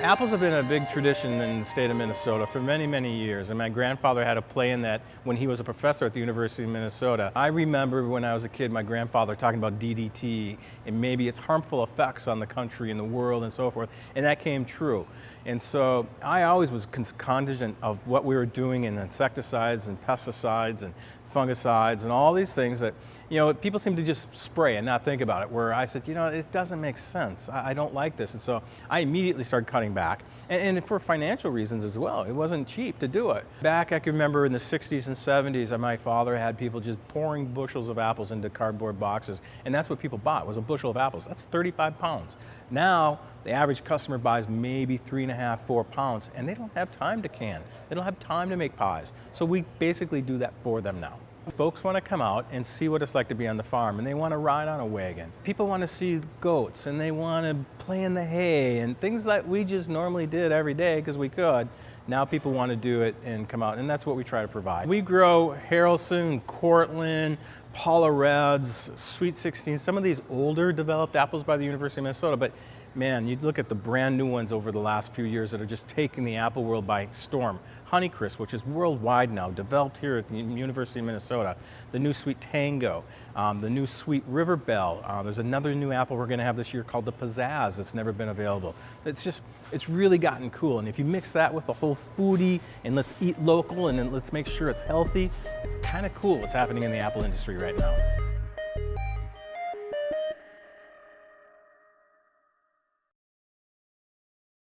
Apples have been a big tradition in the state of Minnesota for many, many years, and my grandfather had a play in that when he was a professor at the University of Minnesota. I remember when I was a kid, my grandfather talking about DDT and maybe its harmful effects on the country and the world and so forth, and that came true. And so I always was cognizant of what we were doing in insecticides and pesticides and fungicides and all these things that, you know, people seem to just spray and not think about it. Where I said, you know, it doesn't make sense. I, I don't like this. And so I immediately started cutting back. And, and, for financial reasons as well. It wasn't cheap to do it. Back, I can remember in the 60s and 70s, uh, my father had people just pouring bushels of apples into cardboard boxes. And that's what people bought, was a bushel of apples. That's 35 pounds. Now, the average customer buys maybe three and a half, four pounds, and they don't have time to can. They don't have time to make pies. So we basically do that for them now. Folks want to come out and see what it's like to be on the farm and they want to ride on a wagon. People want to see goats and they want to play in the hay and things that we just normally did every day because we could. Now people want to do it and come out and that's what we try to provide. We grow Haralson, Cortland, Paula Reds, Sweet 16, some of these older developed apples by the University of Minnesota, but man, you look at the brand new ones over the last few years that are just taking the apple world by storm. Honeycrisp, which is worldwide now, developed here at the University of Minnesota. The new Sweet Tango, um, the new Sweet River Belle. Uh, there's another new apple we're gonna have this year called the Pizzazz that's never been available. It's just, it's really gotten cool. And if you mix that with the whole foodie and let's eat local and let's make sure it's healthy, it's kind of cool what's happening in the apple industry right now.